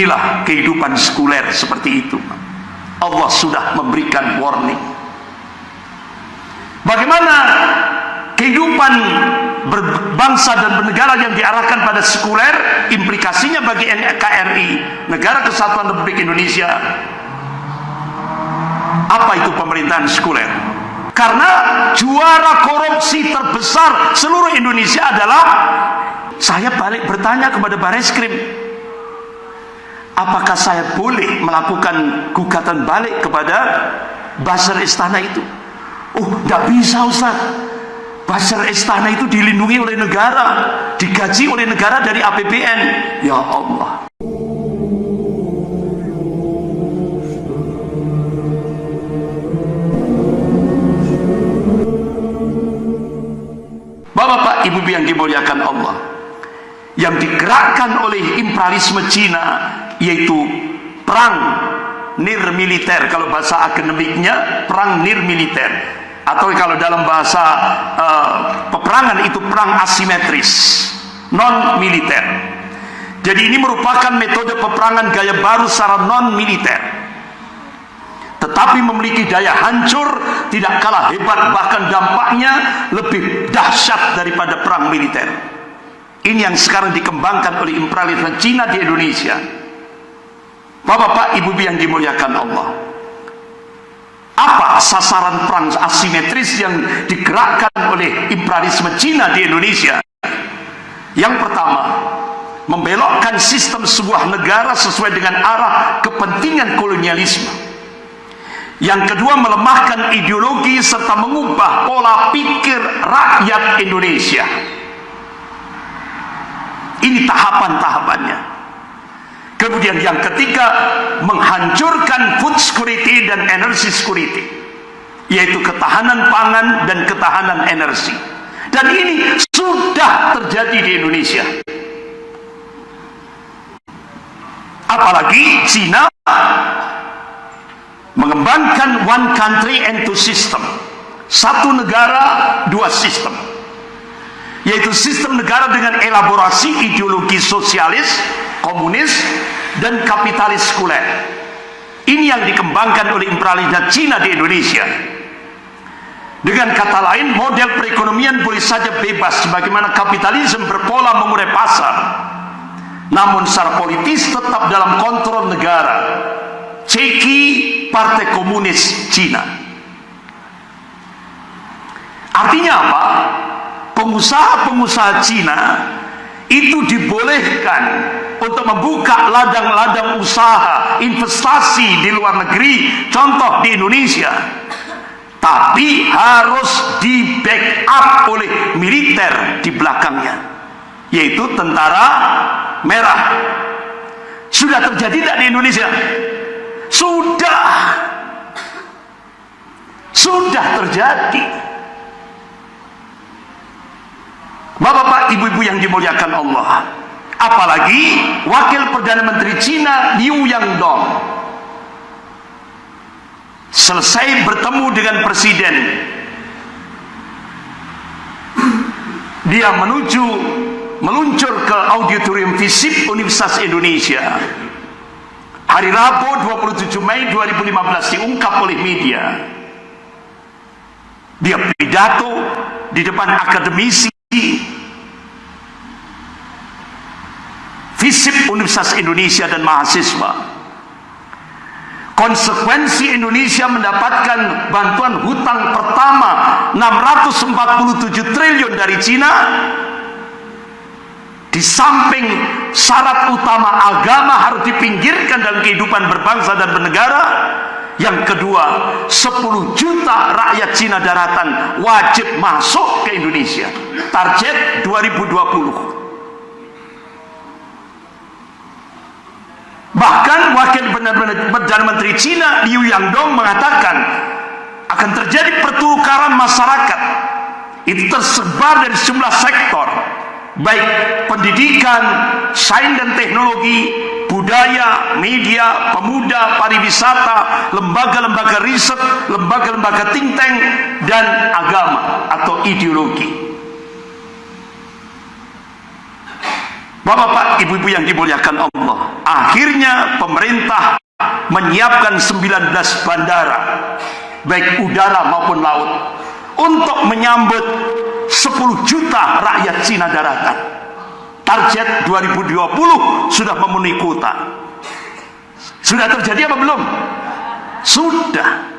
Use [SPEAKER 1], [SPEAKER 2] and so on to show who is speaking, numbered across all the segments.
[SPEAKER 1] Inilah kehidupan sekuler seperti itu. Allah sudah memberikan warning. Bagaimana kehidupan berbangsa dan bernegara yang diarahkan pada sekuler, implikasinya bagi NKRI, Negara Kesatuan Republik Indonesia. Apa itu pemerintahan sekuler? Karena juara korupsi terbesar seluruh Indonesia adalah saya balik bertanya kepada Bareskrim apakah saya boleh melakukan gugatan balik kepada Basar Istana itu? Oh tidak bisa Ustaz. Basar Istana itu dilindungi oleh negara digaji oleh negara dari APBN ya Allah. Bapak-bapak, ibu yang dimuliakan Allah yang digerakkan oleh imperialisme Cina yaitu perang nir militer. Kalau bahasa akademiknya perang nir militer. Atau kalau dalam bahasa uh, peperangan itu perang asimetris non militer. Jadi ini merupakan metode peperangan gaya baru secara non militer. Tetapi memiliki daya hancur tidak kalah hebat bahkan dampaknya lebih dahsyat daripada perang militer. Ini yang sekarang dikembangkan oleh imperialisme Cina di Indonesia. Bapak-bapak, ibu yang dimuliakan Allah. Apa sasaran perang asimetris yang digerakkan oleh imperialisme Cina di Indonesia? Yang pertama, membelokkan sistem sebuah negara sesuai dengan arah kepentingan kolonialisme. Yang kedua, melemahkan ideologi serta mengubah pola pikir rakyat Indonesia. Ini tahapan-tahapannya. Kemudian yang ketiga, menghancurkan food security dan energy security. Yaitu ketahanan pangan dan ketahanan energi. Dan ini sudah terjadi di Indonesia. Apalagi Cina mengembangkan one country and two system. Satu negara, dua sistem yaitu sistem negara dengan elaborasi ideologi sosialis, komunis, dan kapitalis sekuler. Ini yang dikembangkan oleh imperialisme Cina di Indonesia. Dengan kata lain, model perekonomian boleh saja bebas sebagaimana kapitalisme berpola mengurai pasar. Namun secara politis tetap dalam kontrol negara. Ceki Partai Komunis Cina. Artinya apa? pengusaha-pengusaha Cina itu dibolehkan untuk membuka ladang-ladang usaha investasi di luar negeri contoh di Indonesia. Tapi harus di backup oleh militer di belakangnya yaitu tentara merah. Sudah terjadi tidak di Indonesia? Sudah. Sudah terjadi. Bapak-bapak, ibu-ibu yang dimuliakan Allah. Apalagi wakil Perdana Menteri Cina Liu Yangdong. Selesai bertemu dengan presiden. Dia menuju meluncur ke auditorium FISIP Universitas Indonesia. Hari Rabu 27 Mei 2015 diungkap oleh media. Dia pidato di depan akademisi FISIP Universitas Indonesia dan mahasiswa. Konsekuensi Indonesia mendapatkan bantuan hutang pertama 647 triliun dari Cina di samping syarat utama agama harus dipinggirkan dalam kehidupan berbangsa dan bernegara. Yang kedua 10 juta rakyat Cina daratan wajib masuk ke Indonesia. Target 2020 Bahkan wakil Perdana Menteri Cina Liu Yangdong mengatakan akan terjadi pertukaran masyarakat. Itu tersebar dari sejumlah sektor, baik pendidikan, sains dan teknologi, budaya, media, pemuda, pariwisata, lembaga-lembaga riset, lembaga-lembaga think tank, dan agama atau ideologi. Bapak-bapak, ibu-ibu yang dimuliakan Allah. Akhirnya pemerintah menyiapkan 19 bandara baik udara maupun laut untuk menyambut 10 juta rakyat Cina daratan target 2020 sudah memenuhi kuota sudah terjadi apa belum? sudah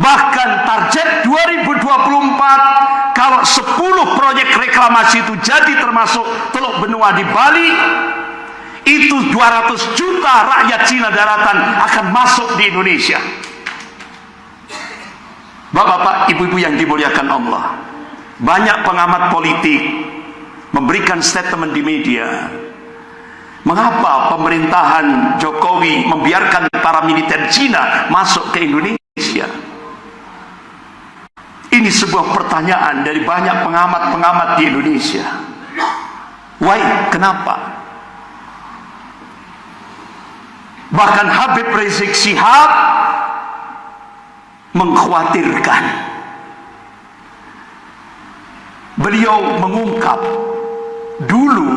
[SPEAKER 1] bahkan target 2024 kalau 10 proyek reklamasi itu jadi termasuk Teluk Benua di Bali itu 200 juta rakyat Cina daratan akan masuk di Indonesia. Bapak-bapak, ibu-ibu yang dimuliakan Allah banyak pengamat politik memberikan statement di media mengapa pemerintahan Jokowi membiarkan para militer Cina masuk ke Indonesia ini sebuah pertanyaan dari banyak pengamat-pengamat di Indonesia why? kenapa? Bahkan Habib Rizik Sihab mengkhawatirkan. Beliau mengungkap dulu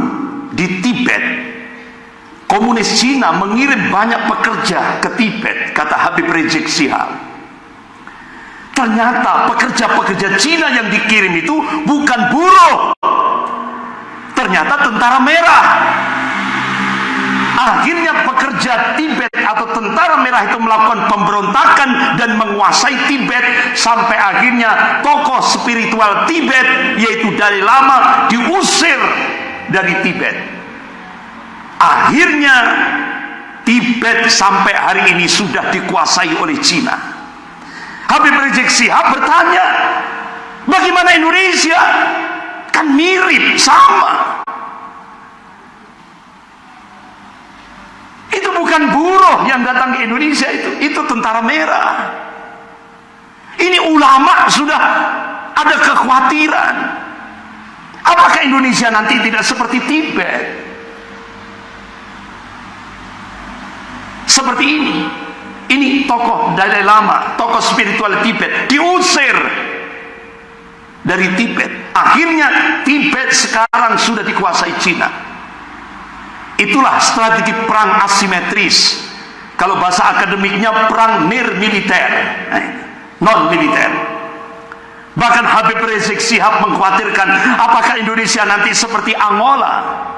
[SPEAKER 1] di Tibet komunis Cina mengirim banyak pekerja ke Tibet kata Habib Rizik Sihab. Ternyata pekerja-pekerja Cina yang dikirim itu bukan buruh. Ternyata tentara merah. Akhirnya pekerja Tibet atau tentara merah itu melakukan pemberontakan dan menguasai Tibet sampai akhirnya tokoh spiritual Tibet yaitu Dalai Lama diusir dari Tibet. Akhirnya Tibet sampai hari ini sudah dikuasai oleh Cina Habib Rizik Sihab bertanya bagaimana Indonesia kan mirip sama Itu bukan buruh yang datang ke Indonesia itu, itu tentara merah. Ini ulama sudah ada kekhawatiran. Apakah Indonesia nanti tidak seperti Tibet? Seperti ini. Ini tokoh Dalai Lama, tokoh spiritual Tibet diusir dari Tibet. Akhirnya Tibet sekarang sudah dikuasai Cina. Itulah strategi perang asimetris. Kalau bahasa akademiknya perang nir militer, eh, non militer. Bahkan Habib Rizik Sihab mengkhawatirkan apakah Indonesia nanti seperti Angola.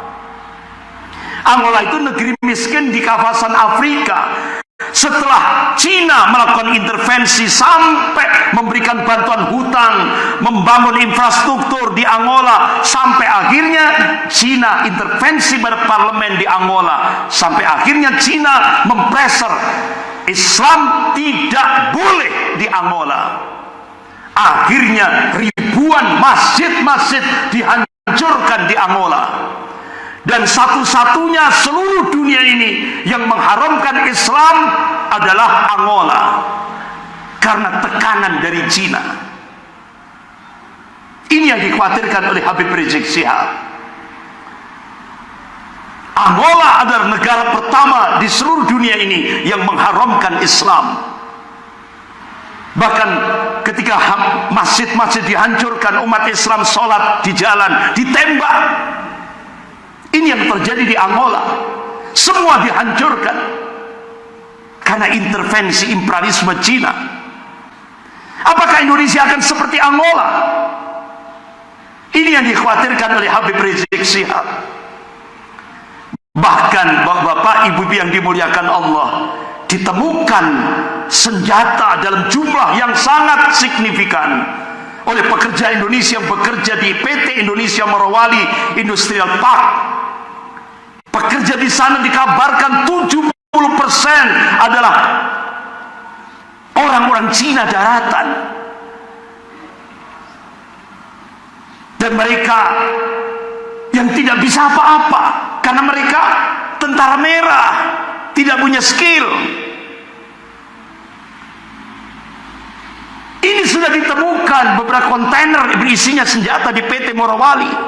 [SPEAKER 1] Angola itu negeri miskin di kawasan Afrika. Setelah Cina melakukan intervensi sampai memberikan bantuan hutang, membangun infrastruktur di Angola, sampai akhirnya Cina intervensi pada parlemen di Angola, sampai akhirnya Cina mempreser Islam tidak boleh di Angola. Akhirnya ribuan masjid-masjid dihancurkan di Angola dan satu-satunya seluruh dunia ini yang mengharamkan Islam adalah Angola. Karena tekanan dari Cina. Ini yang dikhawatirkan oleh Habib Rizik Sihab Angola adalah negara pertama di seluruh dunia ini yang mengharamkan Islam. Bahkan ketika masjid-masjid dihancurkan umat Islam sholat di jalan ditembak ini yang terjadi di Angola. Semua dihancurkan karena intervensi imperialisme Cina. Apakah Indonesia akan seperti Angola? Ini yang dikhawatirkan oleh Habib Rizik Sihab. Bahkan bapak-bapak, ibu-ibu yang dimuliakan Allah, ditemukan senjata dalam jumlah yang sangat signifikan oleh pekerja Indonesia yang bekerja di PT Indonesia Morowali Industrial Park Pekerja di sana dikabarkan 70% adalah orang-orang Cina daratan. Dan mereka yang tidak bisa apa-apa karena mereka tentara merah, tidak punya skill. Ini sudah ditemukan beberapa kontainer berisinya senjata di PT Morowali.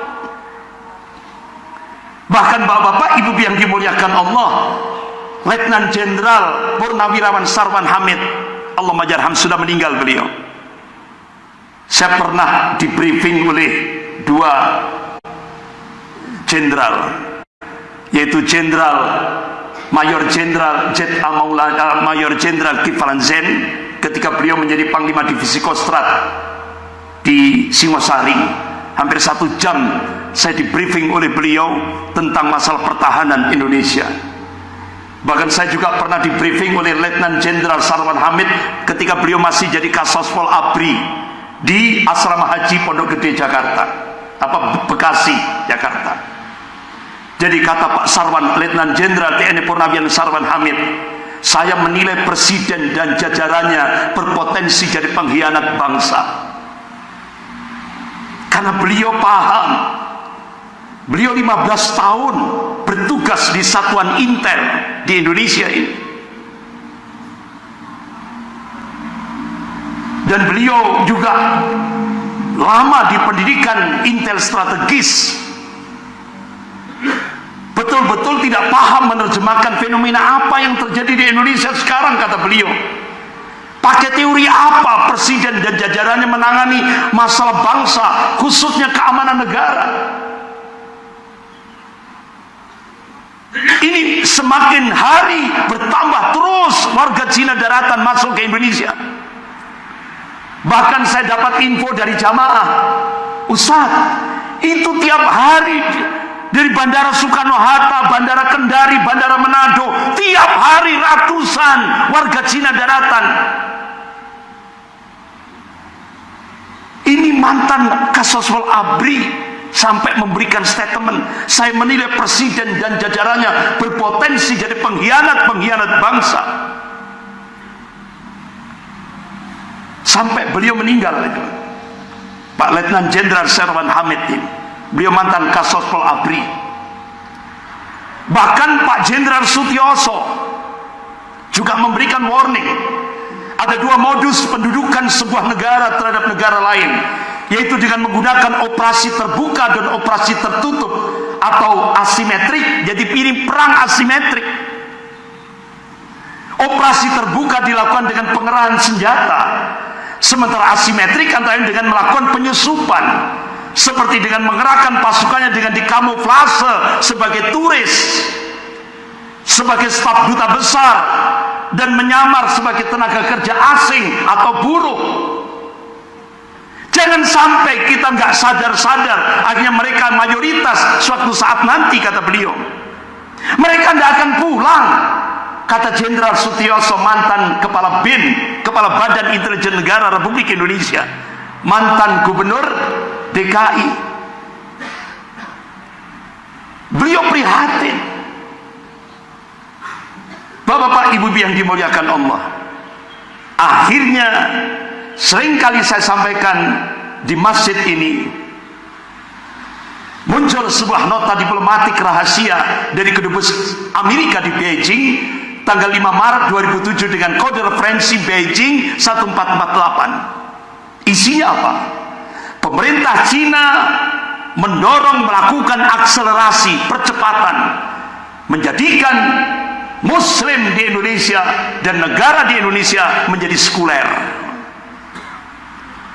[SPEAKER 1] Bahkan bapak-bapak, ibu yang dimuliakan Allah, Letnan Jenderal Purnawirawan Sarwan Hamid, Allah majarham sudah meninggal beliau. Saya pernah di briefing oleh dua jenderal yaitu Jenderal Mayor Jenderal Jet Amaulana Mayor Jenderal Kiflan Zen ketika beliau menjadi Panglima Divisi Kostrad di Singosari hampir satu jam saya di briefing oleh beliau tentang masalah pertahanan Indonesia. Bahkan saya juga pernah di briefing oleh Letnan Jenderal Sarwan Hamid ketika beliau masih jadi Kasospol Abri di Asrama Haji Pondok Gede Jakarta. Apa Bekasi Jakarta. Jadi kata Pak Sarwan Letnan Jenderal TNI Purnawian Sarwan Hamid saya menilai presiden dan jajarannya berpotensi jadi pengkhianat bangsa karena beliau paham. Beliau 15 tahun bertugas di satuan intel di Indonesia ini. Dan beliau juga lama di pendidikan intel strategis. Betul-betul tidak paham menerjemahkan fenomena apa yang terjadi di Indonesia sekarang kata beliau Pakai teori apa presiden dan jajarannya menangani masalah bangsa, khususnya keamanan negara? Ini semakin hari bertambah terus warga Cina daratan masuk ke Indonesia. Bahkan saya dapat info dari jamaah, Ustaz, itu tiap hari dari Bandara Soekarno-Hatta, Bandara Kendari, Bandara Manado, tiap hari ratusan warga Cina daratan Ini mantan Kasoswal Abri sampai memberikan statement saya menilai presiden dan jajarannya berpotensi jadi pengkhianat-pengkhianat bangsa. Sampai beliau meninggal itu. Pak Letnan Jenderal Serwan Hamid ini. Beliau mantan Kasoswal Abri. Bahkan Pak Jenderal Sutioso juga memberikan warning ada dua modus pendudukan sebuah negara terhadap negara lain yaitu dengan menggunakan operasi terbuka dan operasi tertutup atau asimetrik jadi ini perang asimetrik. Operasi terbuka dilakukan dengan pengerahan senjata sementara asimetrik antara dengan melakukan penyusupan seperti dengan mengerahkan pasukannya dengan dikamuflase sebagai turis sebagai staf duta besar dan menyamar sebagai tenaga kerja asing atau buruh. Jangan sampai kita nggak sadar-sadar akhirnya mereka mayoritas suatu saat nanti kata beliau. Mereka tidak akan pulang kata Jenderal Sutioso mantan kepala BIN kepala Badan Intelijen Negara Republik Indonesia mantan gubernur DKI beliau prihatin Bapak-bapak, ibu-ibu yang dimuliakan Allah. Akhirnya sering kali saya sampaikan di masjid ini muncul sebuah nota diplomatik rahasia dari kedubes Amerika di Beijing tanggal 5 Maret 2007 dengan kode referensi Beijing 1448 isinya apa? pemerintah Cina mendorong melakukan akselerasi percepatan menjadikan Muslim di Indonesia dan negara di Indonesia menjadi sekuler.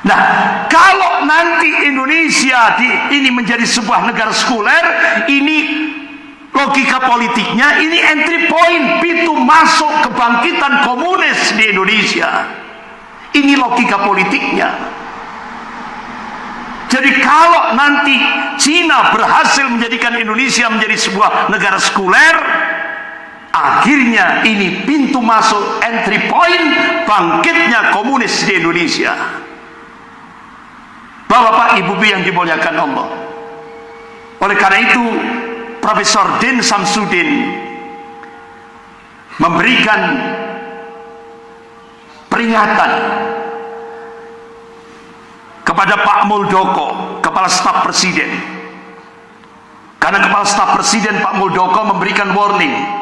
[SPEAKER 1] Nah, kalau nanti Indonesia di, ini menjadi sebuah negara sekuler, ini logika politiknya, ini entry point pintu masuk kebangkitan komunis di Indonesia. Ini logika politiknya. Jadi kalau nanti Cina berhasil menjadikan Indonesia menjadi sebuah negara sekuler, akhirnya ini pintu masuk entry point bangkitnya komunis di Indonesia. Bapak Ibu yang dimuliakan Allah. Oleh karena itu Profesor Din Samsudin memberikan peringatan kepada Pak Muldoko kepala staf presiden. Karena kepala staf presiden Pak Muldoko memberikan warning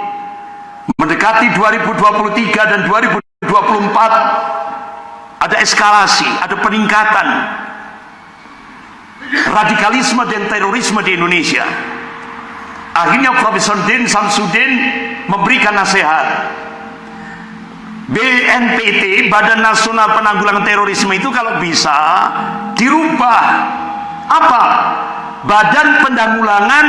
[SPEAKER 1] mendekati 2023 dan 2024 ada eskalasi, ada peningkatan radikalisme dan terorisme di Indonesia. Akhirnya Profesor Din Samsudin memberikan nasihat. BNPT Badan Nasional Penanggulangan Terorisme itu kalau bisa dirubah. Apa? Badan Penanggulangan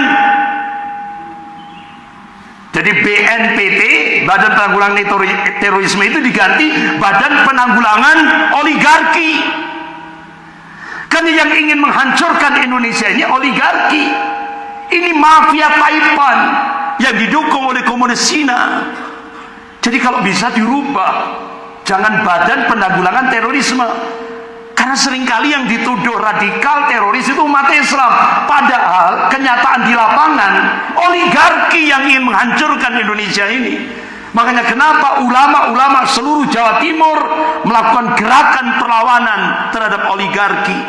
[SPEAKER 1] Jadi BNPT, Badan Penanggulangan Terorisme itu diganti Badan Penanggulangan Oligarki. Karena yang ingin menghancurkan Indonesia ini oligarki. Ini mafia Taipan yang didukung oleh komunis Cina. Jadi kalau bisa dirubah, jangan Badan Penanggulangan Terorisme, karena sering kali yang dituduh radikal teroris itu umat Islam. Padahal kenyataan di lapangan oligarki yang ingin menghancurkan Indonesia ini. Makanya kenapa ulama-ulama seluruh Jawa Timur melakukan gerakan perlawanan terhadap oligarki.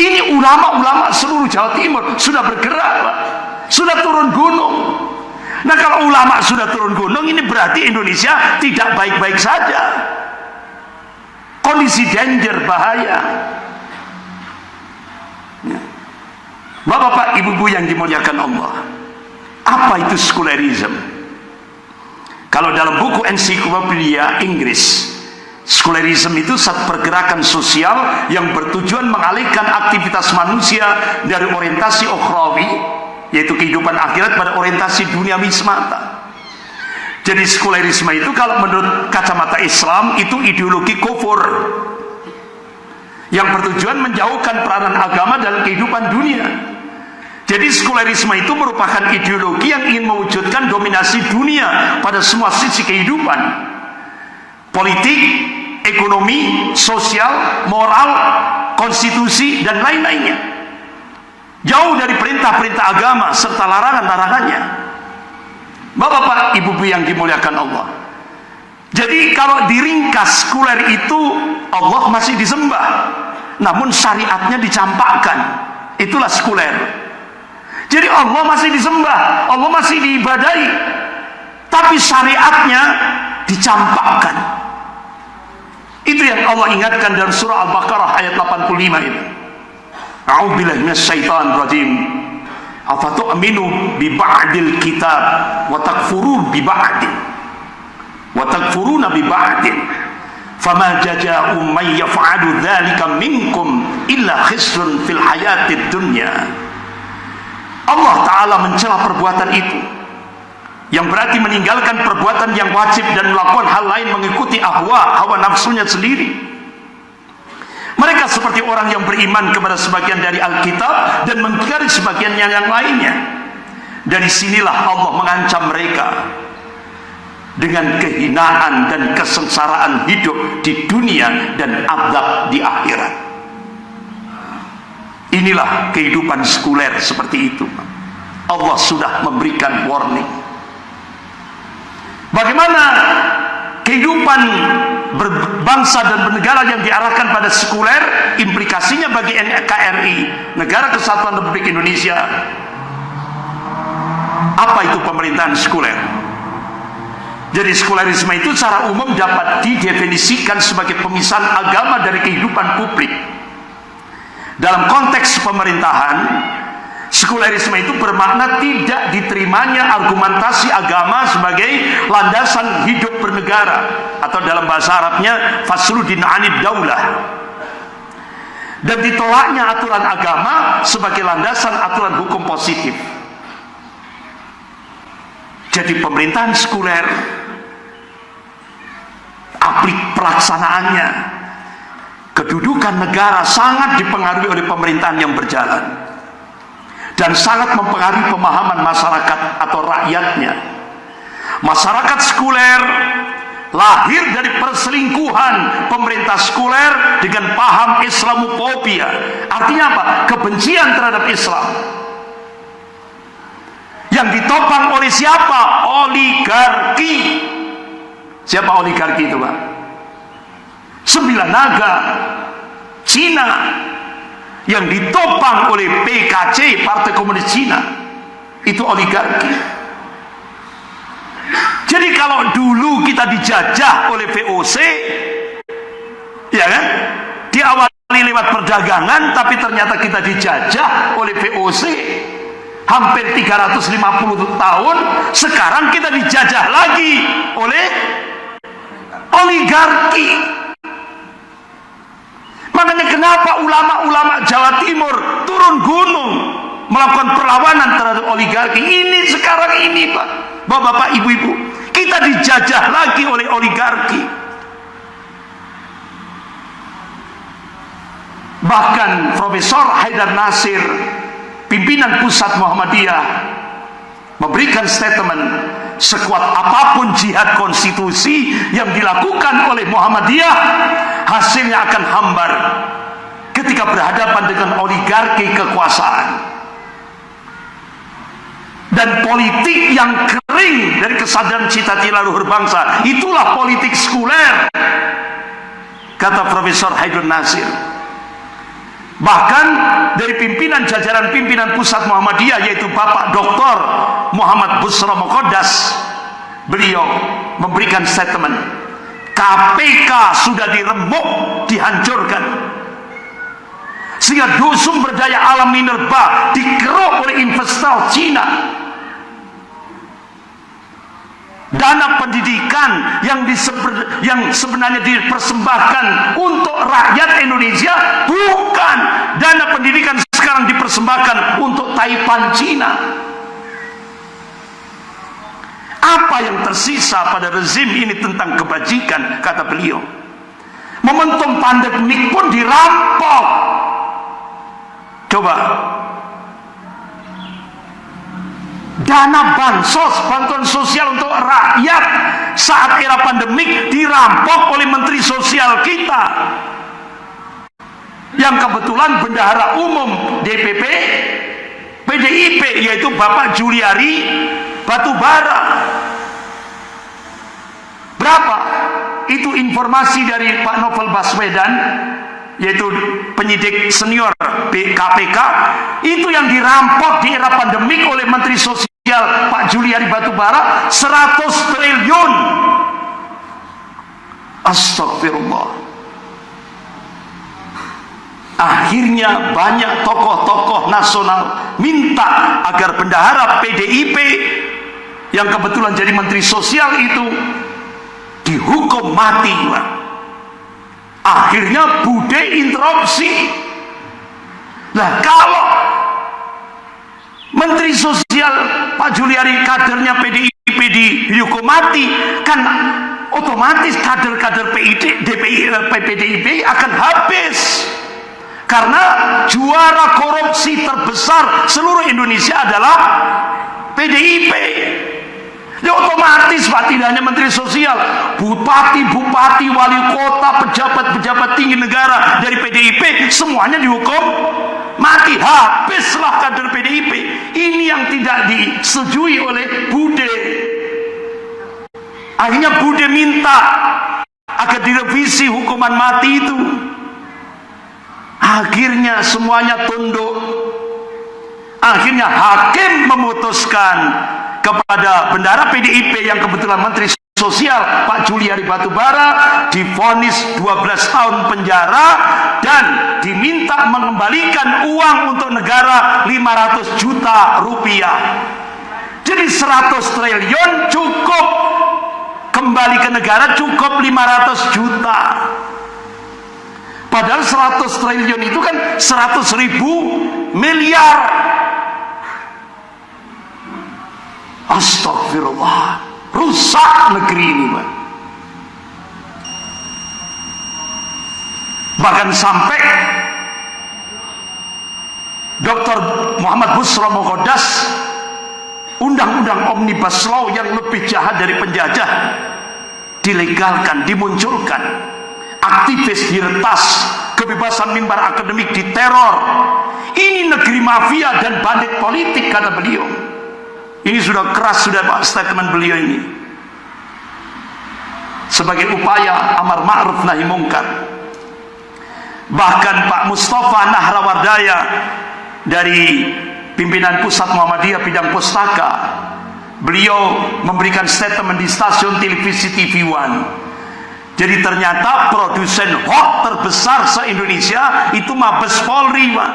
[SPEAKER 1] Ini ulama-ulama seluruh Jawa Timur sudah bergerak, Pak. Sudah turun gunung. Nah kalau ulama sudah turun gunung ini berarti Indonesia tidak baik-baik saja kondisi danger bahaya. Ya. Bapak-bapak, ibu-ibu yang dimuliakan Allah. Apa itu sekularisme kalau dalam buku ensiklopedia Inggris sekularisme itu satu pergerakan sosial yang bertujuan mengalihkan aktivitas manusia dari orientasi ukhrawi yaitu kehidupan akhirat pada orientasi duniawi semata jadi sekularisme itu kalau menurut kacamata Islam itu ideologi kufur yang bertujuan menjauhkan peranan agama dalam kehidupan dunia. Jadi sekularisme itu merupakan ideologi yang ingin mewujudkan dominasi dunia pada semua sisi kehidupan. Politik, ekonomi, sosial, moral, konstitusi, dan lain-lainnya. Jauh dari perintah-perintah agama serta larangan-larangannya. Bapak-bapak, ibu-ibu yang dimuliakan Allah. Jadi kalau diringkas sekuler itu Allah masih disembah. Namun syariatnya dicampakkan. Itulah sekuler. Jadi Allah masih disembah, Allah masih diibadai. Tapi syariatnya dicampakkan. Itu yang Allah ingatkan dalam surah Al-Baqarah ayat 85 itu. A'udzubillahi minasyaitonir rajim afatu'minu bi ba'dil kitab wa takfurun bi ba'din wa takfuruna bi ba'din fama jaza'u man yaf'alu dzalika minkum illa khisyun fil hayatid dunya Allah taala mencela perbuatan itu. Yang berarti meninggalkan perbuatan yang wajib dan melakukan hal lain mengikuti ahwa hawa nafsunya sendiri mereka seperti orang yang beriman kepada sebagian dari Alkitab dan mengingkari sebagian yang lainnya. Dari sinilah Allah mengancam mereka dengan kehinaan dan kesengsaraan hidup di dunia dan azab di akhirat. Inilah kehidupan sekuler seperti itu. Allah sudah memberikan warning. Bagaimana kehidupan berbangsa dan bernegara yang diarahkan pada sekuler implikasinya bagi NKRI Negara Kesatuan Republik Indonesia. Apa itu pemerintahan sekuler? Jadi sekulerisme itu secara umum dapat didefinisikan sebagai pemisahan agama dari kehidupan publik. Dalam konteks pemerintahan Sekulerisme itu bermakna tidak diterimanya argumentasi agama sebagai landasan hidup bernegara atau dalam bahasa Arabnya fasludin anid daulah. Dan ditolaknya aturan agama sebagai landasan aturan hukum positif. Jadi pemerintahan sekuler aplik pelaksanaannya kedudukan negara sangat dipengaruhi oleh pemerintahan yang berjalan dan sangat mempengaruhi pemahaman masyarakat atau rakyatnya. Masyarakat sekuler lahir dari perselingkuhan pemerintah sekuler dengan paham Islamofobia. Artinya apa? Kebencian terhadap Islam. Yang ditopang oleh siapa? Oligarki. Siapa oligarki itu, Pak? Sembilan naga, Cina, yang ditopang oleh PKC Partai Komunis Cina. Itu oligarki. Jadi kalau dulu kita dijajah oleh VOC ya kan? Diawali lewat perdagangan tapi ternyata kita dijajah oleh VOC hampir 350 tahun sekarang kita dijajah lagi oleh oligarki Makanya kenapa ulama-ulama Jawa Timur turun gunung melakukan perlawanan terhadap oligarki. Ini sekarang ini Pak, Bapak-bapak, Ibu-ibu, kita dijajah lagi oleh oligarki. Bahkan Profesor Haidar Nasir, pimpinan pusat Muhammadiyah, memberikan statement sekuat apa pun jihad konstitusi yang dilakukan oleh Muhammadiyah hasilnya akan hambar ketika berhadapan dengan oligarki kekuasaan dan politik yang kering dari kesadaran cita-cita luhur bangsa itulah politik sekuler kata Profesor Haidun Nasir bahkan dari pimpinan jajaran pimpinan pusat Muhammadiyah yaitu Bapak Dr. Muhammad Busra Mokodas beliau memberikan statement KPK sudah diremuk dihancurkan. Sehingga sumber daya alam minerba dikeruk oleh investor Cina. Dana pendidikan yang diseber, yang sebenarnya dipersembahkan untuk rakyat Indonesia bukan. Dana pendidikan sekarang dipersembahkan untuk Taipan Cina apa yang tersisa pada rezim ini tentang kebajikan kata beliau. Momentum pandemik pun dirampok. Coba. Dana bansos, bantuan sosial untuk rakyat saat era pandemik dirampok oleh menteri sosial kita. Yang kebetulan bendahara umum DPP PDIP yaitu Bapak Juliari Batubara berapa? itu informasi dari Pak Novel Baswedan yaitu penyidik senior KPK itu yang dirampok di era pandemik oleh Menteri Sosial Pak Juliari Batubara 100 triliun. Astagfirullah. Akhirnya banyak tokoh-tokoh nasional minta agar bendahara PDIP yang kebetulan jadi menteri sosial itu dihukum mati. Akhirnya bude interupsi. Nah kalau Menteri Sosial Pak Juliari kadernya PDIP dihukum mati kan otomatis kader-kader PDIP akan habis karena juara korupsi terbesar seluruh Indonesia adalah PDIP Ya otomatis Pak tidak hanya Menteri Sosial, Bupati, Bupati, Wali Kota, pejabat-pejabat tinggi negara dari PDIP semuanya dihukum mati. Habislah kader PDIP. Ini yang tidak disetujui oleh Bude. Akhirnya Bude minta agar direvisi hukuman mati itu. Akhirnya semuanya tunduk. Akhirnya hakim memutuskan kepada bendara PDIP yang kebetulan Menteri Sosial Pak Juliari Batubara difonis 12 tahun penjara dan diminta mengembalikan uang untuk negara 500 juta rupiah. Jadi 100 triliun cukup. Kembali ke negara cukup 500 juta. Padahal 100 triliun itu kan 100 ribu miliar Astagfirullah rusak negeri ini Pak. bahkan sampai Dr. Muhammad Busra Mokodas undang-undang omnibus law yang lebih jahat dari penjajah dilegalkan, dimunculkan aktivis diretas kebebasan mimbar akademik diteror ini negeri mafia dan bandit politik kata beliau ini sudah keras sudah Pak statement beliau ini. Sebagai upaya amar ma'ruf nahi mungkar. Bahkan Pak Mustafa Nahrawardaya dari pimpinan pusat Muhammadiyah bidang pustaka beliau memberikan statement di stasiun televisi TV One jadi ternyata produsen hoax terbesar se-Indonesia itu Mabes Polri Pak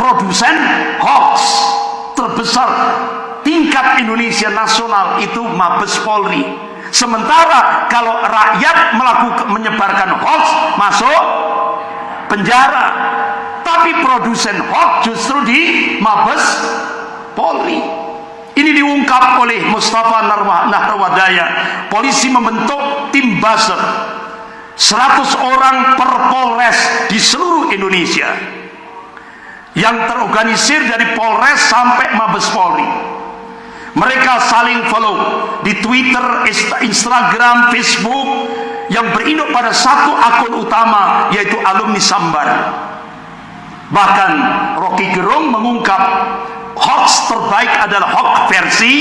[SPEAKER 1] produsen hoax terbesar tingkat Indonesia nasional itu Mabes Polri. Sementara kalau rakyat melakukan menyebarkan hoax masuk penjara. Tapi produsen hoax justru di Mabes Polri ini diungkap oleh Mustafa Nahrawadaya polisi membentuk tim buzzer 100 orang per Polres di seluruh Indonesia yang terorganisir dari Polres sampai Mabes Polri. Mereka saling follow di Twitter, Instagram, Facebook yang berinduk pada satu akun utama yaitu alumni Sambar. Bahkan Rocky Gerung mengungkap hoax terbaik adalah hoax versi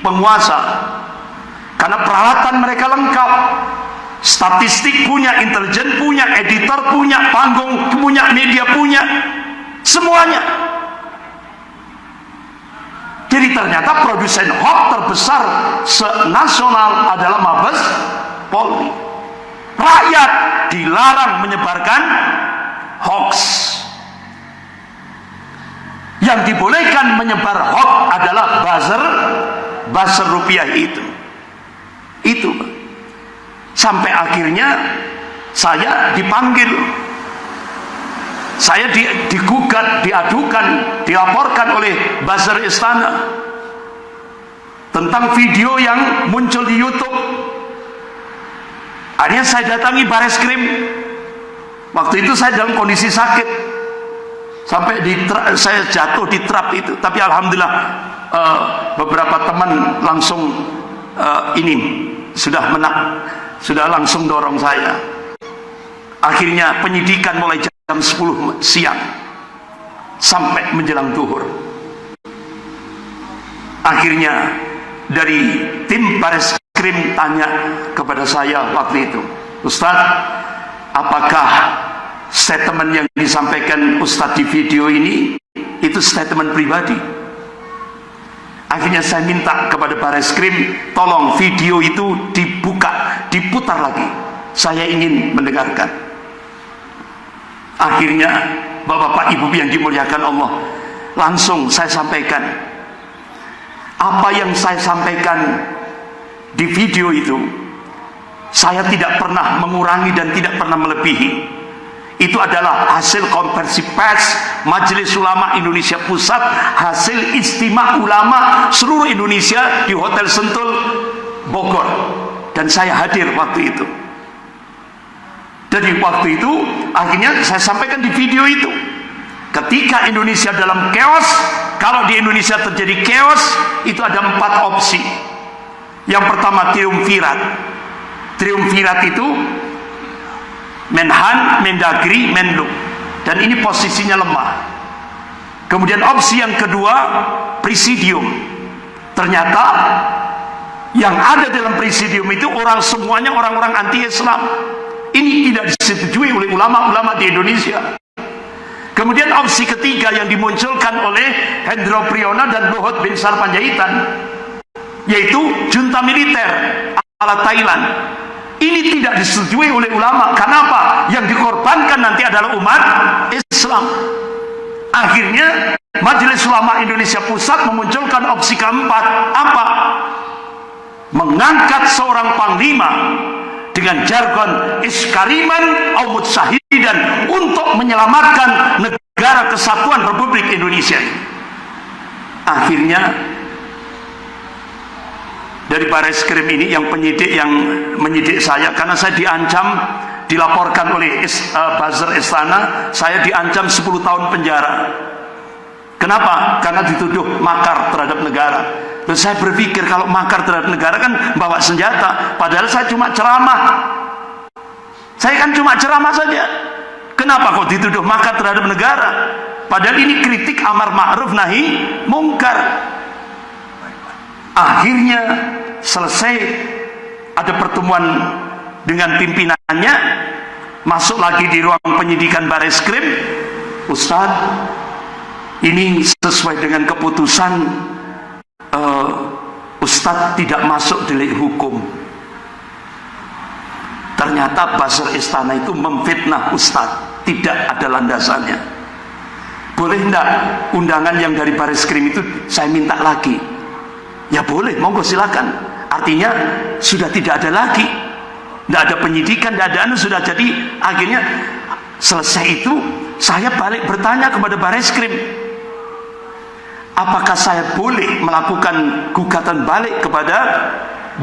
[SPEAKER 1] penguasa. Karena peralatan mereka lengkap. Statistik punya, intelijen punya, editor punya, panggung punya, media punya, semuanya. Jadi ternyata produsen hoax terbesar senasional adalah Mabes Polri. Rakyat dilarang menyebarkan hoax. Yang dibolehkan menyebar hoax adalah buzzer, buzzer rupiah itu. Itu, sampai akhirnya saya dipanggil saya di, digugat, diadukan, dilaporkan oleh buzzer istana tentang video yang muncul di YouTube. Akhirnya saya datangi baris krim. Waktu itu saya dalam kondisi sakit, sampai di saya jatuh di trap itu. Tapi alhamdulillah uh, beberapa teman langsung uh, ini sudah menak sudah langsung dorong saya akhirnya penyidikan mulai jam 10 siang sampai menjelang duhur akhirnya dari tim baris krim tanya kepada saya waktu itu Ustaz apakah statement yang disampaikan Ustaz di video ini itu statement pribadi Akhirnya saya minta kepada baris krim, tolong video itu dibuka, diputar lagi. Saya ingin mendengarkan. Akhirnya, bapak-bapak, ibu yang dimuliakan Allah, langsung saya sampaikan. Apa yang saya sampaikan di video itu, saya tidak pernah mengurangi dan tidak pernah melebihi. Itu adalah hasil konversi pers Majelis Ulama Indonesia Pusat hasil istimewa ulama seluruh Indonesia di Hotel Sentul Bogor. Dan saya hadir waktu itu jadi waktu itu akhirnya saya sampaikan di video itu. Ketika Indonesia dalam chaos kalau di Indonesia terjadi chaos itu ada empat opsi. Yang pertama triumvirat. Triumvirat itu Menhan, Mendagri, Menlu dan ini posisinya lemah. Kemudian opsi yang kedua presidium. Ternyata yang ada dalam presidium itu orang semuanya orang-orang anti Islam ini tidak disetujui oleh ulama-ulama di Indonesia kemudian opsi ketiga yang dimunculkan oleh Hendro Priyono dan Luhut bin Sarpanjaitan yaitu junta militer ala Thailand ini tidak disetujui oleh ulama. Kenapa? Yang dikorbankan nanti adalah umat Islam. Akhirnya Majelis Ulama Indonesia Pusat memunculkan opsi keempat. Apa? Mengangkat seorang panglima dengan jargon iskariman aumut sahidan untuk menyelamatkan negara kesatuan Republik Indonesia. Akhirnya dari baris krim ini yang penyidik yang menyidik saya karena saya diancam dilaporkan oleh is, uh, buzzer istana saya diancam 10 tahun penjara kenapa? karena dituduh makar terhadap negara dan saya berpikir kalau makar terhadap negara kan bawa senjata. Padahal saya cuma ceramah. Saya kan cuma ceramah saja. Kenapa kok dituduh makar terhadap negara? Padahal ini kritik amar ma'ruf nahi mungkar. Akhirnya selesai. Ada pertemuan dengan pimpinannya. Masuk lagi di ruang penyidikan baris krim. Ustadz ini sesuai dengan keputusan uh, Ustadz tidak masuk delik hukum. Ternyata Basir Istana itu memfitnah Ustadz tidak ada landasannya. Boleh enggak undangan yang dari baris krim itu saya minta lagi? Ya boleh monggo silakan. Artinya sudah tidak ada lagi. Tidak ada penyidikan tidak ada anu sudah jadi. Akhirnya selesai itu saya balik bertanya kepada baris krim apakah saya boleh melakukan gugatan balik kepada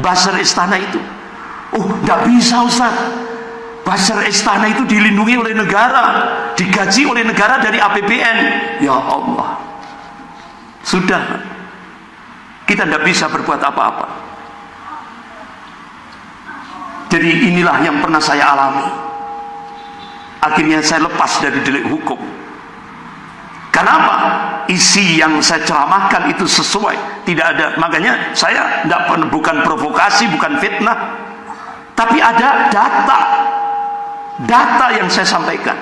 [SPEAKER 1] buzzer istana itu? Oh tidak bisa Ustaz. Buzzer istana itu dilindungi oleh negara digaji oleh negara dari APBN ya Allah. Sudah. Kita tidak bisa berbuat apa-apa. Jadi inilah yang pernah saya alami. Akhirnya saya lepas dari delik hukum Kenapa? Isi yang saya ceramahkan itu sesuai. Tidak ada. Makanya saya tidak bukan provokasi, bukan fitnah. Tapi ada data. Data yang saya sampaikan.